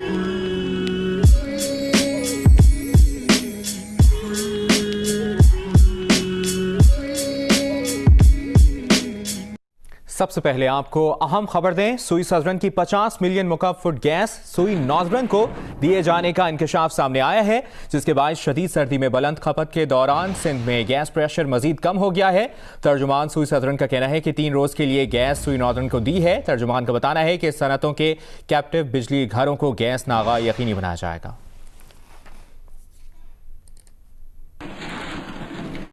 Thank you. سب سے پہلے آپ کو اہم خبر دیں، سوئی سزرن کی پچاس ملین مکعب فٹ گیس سوئی نوزرن کو دیے جانے کا انکشاف سامنے آیا ہے، جس کے باعث شدید سردی میں بلند کھپت کے دوران سندھ میں گیس پریشر مزید کم ہو گیا ہے۔ ترجمان سوئی سزرن کا کہنا ہے کہ تین روز کے لیے گیس سوئی نوزرن کو دی ہے۔ ترجمان کا بتانا ہے کہ صنعتوں کے کیپٹیو بجلی گھروں کو گیس ناغا یقینی بنایا جائے گا۔